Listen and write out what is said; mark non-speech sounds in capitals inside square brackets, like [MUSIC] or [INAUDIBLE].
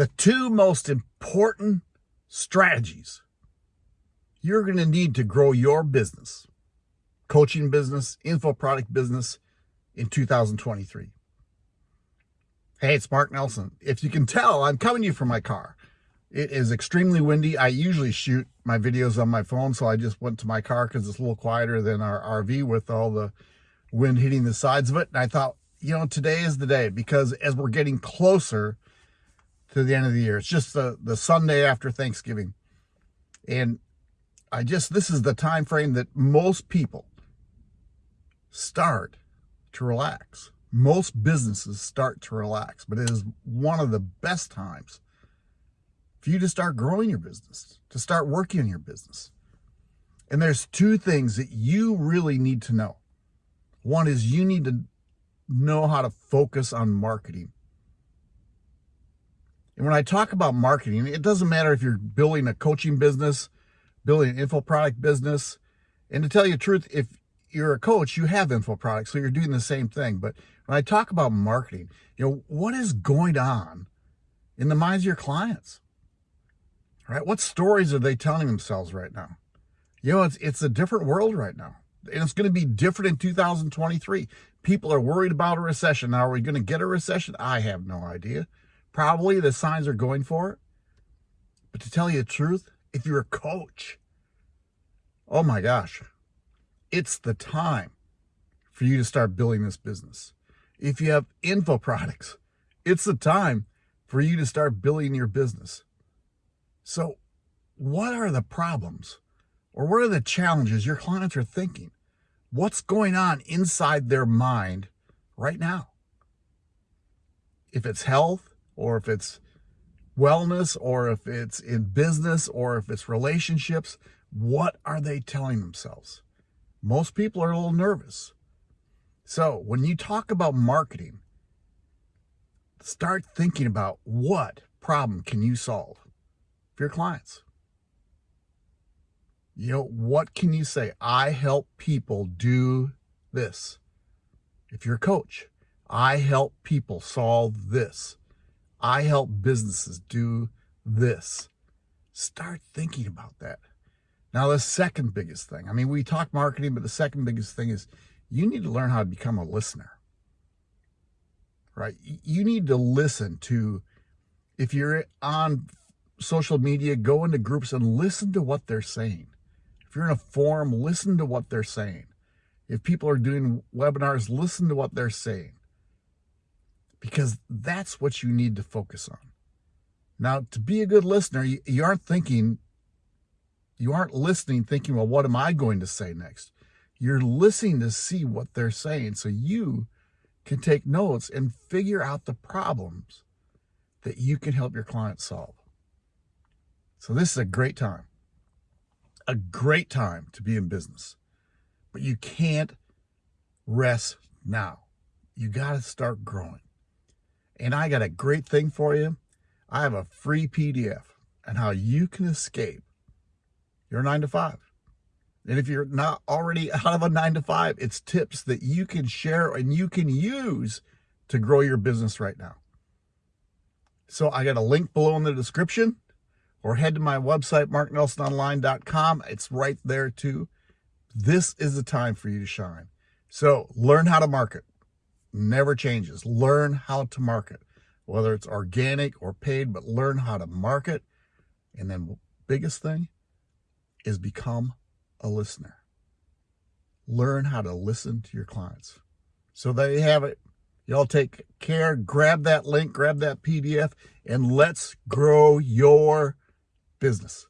the two most important strategies you're going to need to grow your business, coaching business, info product business in 2023. Hey, it's Mark Nelson. If you can tell, I'm coming to you from my car. It is extremely windy. I usually shoot my videos on my phone, so I just went to my car because it's a little quieter than our RV with all the wind hitting the sides of it. And I thought, you know, today is the day because as we're getting closer to the end of the year. It's just the, the Sunday after Thanksgiving. And I just, this is the time frame that most people start to relax. Most businesses start to relax, but it is one of the best times for you to start growing your business, to start working on your business. And there's two things that you really need to know. One is you need to know how to focus on marketing and when I talk about marketing, it doesn't matter if you're building a coaching business, building an info product business. And to tell you the truth, if you're a coach, you have info products, so you're doing the same thing. But when I talk about marketing, you know, what is going on in the minds of your clients? Right? What stories are they telling themselves right now? You know, it's it's a different world right now. And it's going to be different in 2023. People are worried about a recession. Now, are we going to get a recession? I have no idea. Probably the signs are going for it. But to tell you the truth, if you're a coach, oh my gosh, it's the time for you to start building this business. If you have info products, it's the time for you to start building your business. So what are the problems or what are the challenges your clients are thinking? What's going on inside their mind right now? If it's health, or if it's wellness, or if it's in business, or if it's relationships, what are they telling themselves? Most people are a little nervous. So when you talk about marketing, start thinking about what problem can you solve for your clients? You know, what can you say? I help people do this. If you're a coach, I help people solve this. I help businesses do this. Start thinking about that. Now, the second biggest thing, I mean, we talk marketing, but the second biggest thing is you need to learn how to become a listener, right? You need to listen to, if you're on social media, go into groups and listen to what they're saying. If you're in a forum, listen to what they're saying. If people are doing webinars, listen to what they're saying because that's what you need to focus on. Now, to be a good listener, you, you aren't thinking, you aren't listening thinking, well, what am I going to say next? You're listening to see what they're saying so you can take notes and figure out the problems that you can help your clients solve. So this is a great time, a great time to be in business, but you can't rest now. You got to start growing. And I got a great thing for you. I have a free PDF on how you can escape your nine to five. And if you're not already [LAUGHS] out of a nine to five, it's tips that you can share and you can use to grow your business right now. So I got a link below in the description or head to my website, marknelsononline.com. It's right there too. This is the time for you to shine. So learn how to market never changes. Learn how to market, whether it's organic or paid, but learn how to market. And then biggest thing is become a listener. Learn how to listen to your clients. So there you have it. Y'all take care. Grab that link, grab that PDF, and let's grow your business.